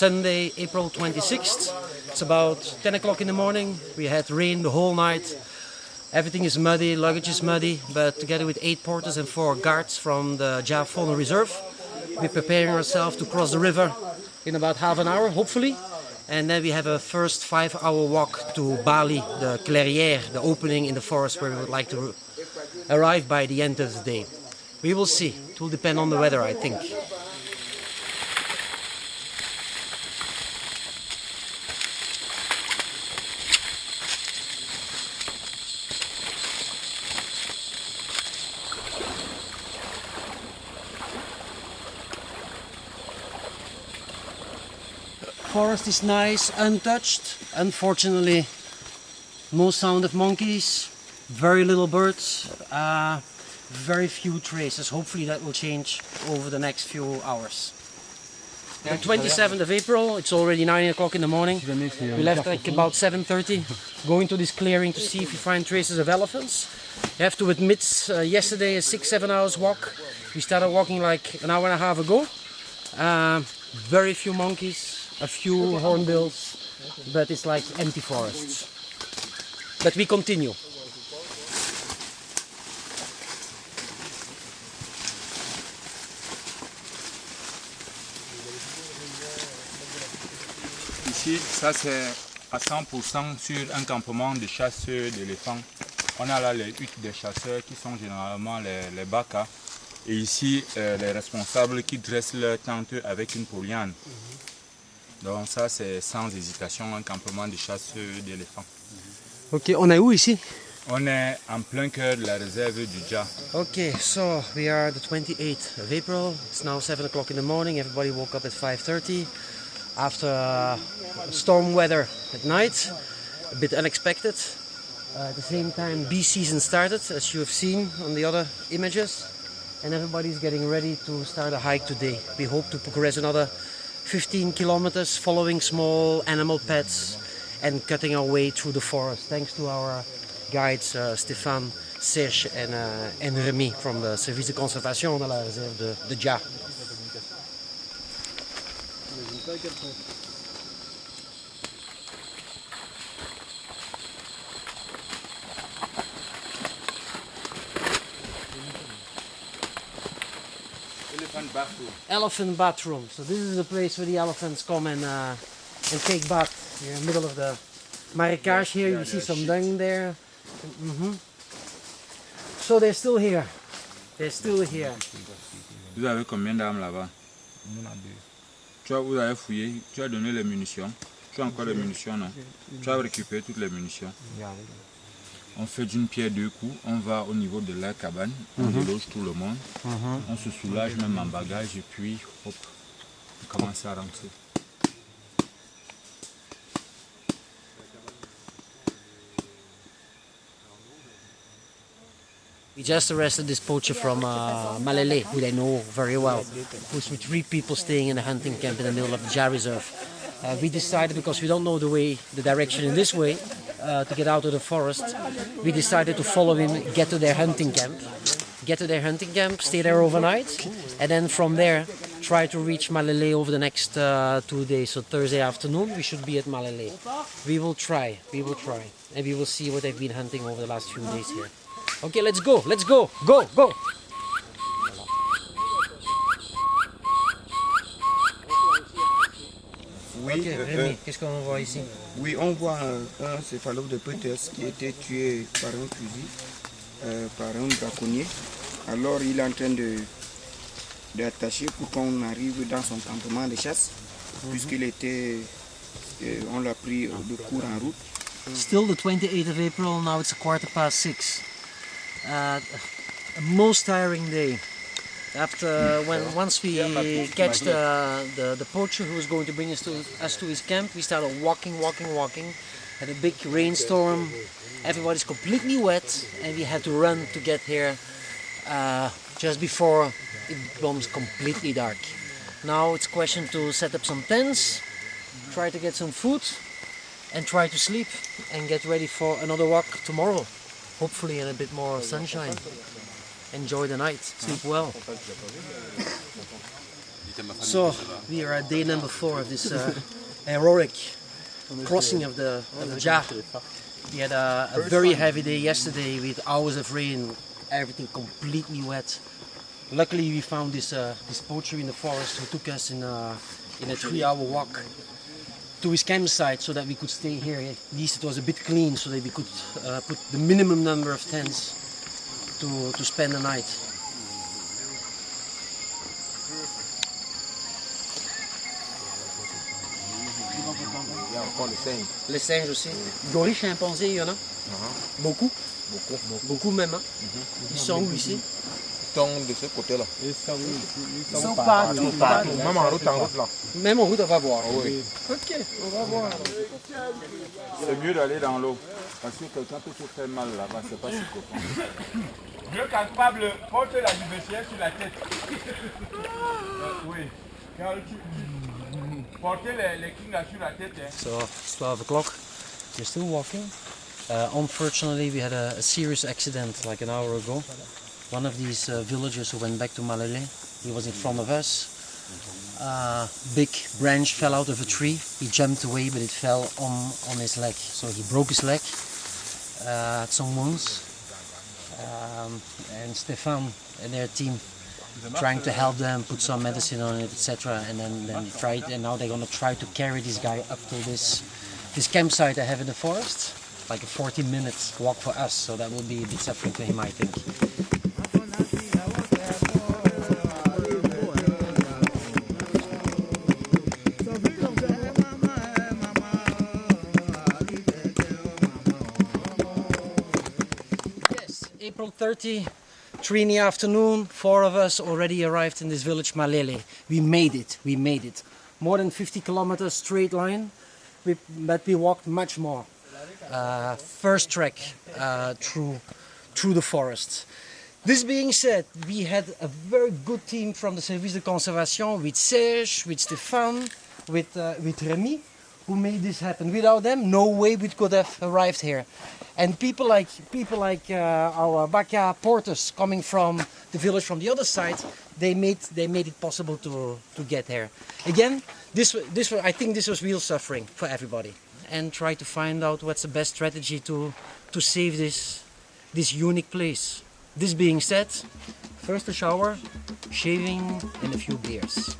Sunday, April 26th. It's about 10 o'clock in the morning. We had rain the whole night. Everything is muddy, luggage is muddy, but together with eight porters and four guards from the Dja Fauna Reserve, we're preparing ourselves to cross the river in about half an hour, hopefully. And then we have a first five-hour walk to Bali, the Clairière, the opening in the forest where we would like to arrive by the end of the day. We will see. It will depend on the weather, I think. Forest is nice, untouched. Unfortunately, no sound of monkeys, very little birds, uh, very few traces. Hopefully that will change over the next few hours. The 27th of April, it's already 9 o'clock in the morning. We left like about 7.30, going to this clearing to see if we find traces of elephants. I have to admit, uh, yesterday a 6-7 hours walk. We started walking like an hour and a half ago. Uh, very few monkeys, a few hornbills, but it's like empty forests. But we continue. Ici, ça c'est à 100% sur un campement de chasseurs d'éléphants. On a là les huttes des chasseurs qui sont généralement les, les. Et ici, euh, les responsables qui dressent leur tente avec une poliane. Donc ça c'est sans hésitation un campement de chasseurs d'éléphants. Ok, on est où ici? On est en plein cœur de la réserve du Dja. Okay, so we are the 28th of April. It's now 7 o'clock in the morning. Everybody woke up at 5.30 after uh, storm weather at night. A bit unexpected. Uh, at the same time, bee season started, as you have seen on the other images. And everybody's getting ready to start a hike today. We hope to progress another 15 kilometers following small animal paths and cutting our way through the forest. Thanks to our guides uh, Stéphane, Serge and, uh, and Remy from the Service de Conservation de la réserve de, de Dja. Elephant bathroom. Elephant bathroom. So this is the place where the elephants come and, uh, and take bath. Here in the middle of the marikage here, you see some dung there. Mhm. So they're still here. They're still here. Vous avez combien d'armes là-bas Tu as, vous avez fouillé, tu as donné les munitions. Tu as encore les munitions, non Tu as récupéré toutes les munitions. On fait d'une pierre deux coups, on va au niveau de la cabane, on déloge tout le monde, on se soulage même en bagage et puis hop, on commence à rentrer. We just arrested this poacher from uh, Malele, who they know very well, who's with three people staying in a hunting camp in the middle of the Jar Reserve. Uh, we decided, because we don't know the way, the direction in this way, uh, to get out of the forest, we decided to follow him, get to their hunting camp, get to their hunting camp, stay there overnight, and then from there try to reach Malele over the next uh, two days. So Thursday afternoon we should be at Malele. We will try, we will try, and we will see what they've been hunting over the last few days here. Okay, let's go, let's go, go, go. Oui, euh, Rémi, qu'est-ce qu'on voit ici? oui, on voit un, un céphalopodète qui a été tué par un fusil, euh, par un braconnier. Alors il est en train de d'attacher pour qu'on arrive dans son campement de chasse, puisqu'il était, euh, on l'a pris de court en route. Still the 28th of April, now it's a quarter past six. Uh, a most tiring day. After when once we catch the, the the poacher who was going to bring us to us to his camp, we started walking, walking, walking. Had a big rainstorm. Everybody's completely wet, and we had to run to get here uh, just before it becomes completely dark. Now it's a question to set up some tents, try to get some food, and try to sleep and get ready for another walk tomorrow. Hopefully in a bit more sunshine. Enjoy the night, sleep well. So we are at day number four of this uh, heroic crossing of the of the Dja. We had a, a very heavy day yesterday with hours of rain, everything completely wet. Luckily, we found this uh, this poacher in the forest who took us in a in a three-hour walk to his campsite so that we could stay here. At least it was a bit clean, so that we could uh, put the minimum number of tents to to spend the night. Il y a encore le singe. Les singes aussi. Gorilles, chimpanzés, il y en a Beaucoup Beaucoup. Beaucoup même. hein. Ils sont où ici? Ils sont de ce côté-là. Ils sont partout, partout. Même en route, en route là. Même en route, on va voir. Oui. Ok, on va voir. C'est mieux d'aller dans l'eau. Parce que quelqu'un peut se faire mal là-bas, c'est pas si copain. Dieu capable porte la liberté sur la tête. Euh, oui. Car tu, tu- porter les, les kings là sur la tête, hein. So, it's 12 o'clock. We're still walking. Uh, unfortunately, we had a, a serious accident like an hour ago. One of these uh, villagers who went back to Malele, he was in front of us. Uh, big branch fell out of a tree. He jumped away, but it fell on, on his leg. So he broke his leg, uh, had some wounds. Um, and Stefan and their team trying to help them, put some medicine on it, etc. And then, then tried, and now they're gonna try to carry this guy up to this this campsite I have in the forest, like a 40 minutes walk for us. So that will be a bit suffering to him, I think. April 30, three in the afternoon, four of us already arrived in this village Malele. We made it, we made it. More than 50 kilometers straight line, we, but we walked much more. Uh, first trek uh, through, through the forest. This being said, we had a very good team from the Service de Conservation with Serge, with Stéphane, with, uh, with Remy, who made this happen. Without them, no way we could have arrived here. And people like people like uh, our Baka porters coming from the village from the other side, they made they made it possible to to get here. Again, this this I think this was real suffering for everybody, and try to find out what's the best strategy to to save this this unique place. This being said, first a shower, shaving, and a few beers.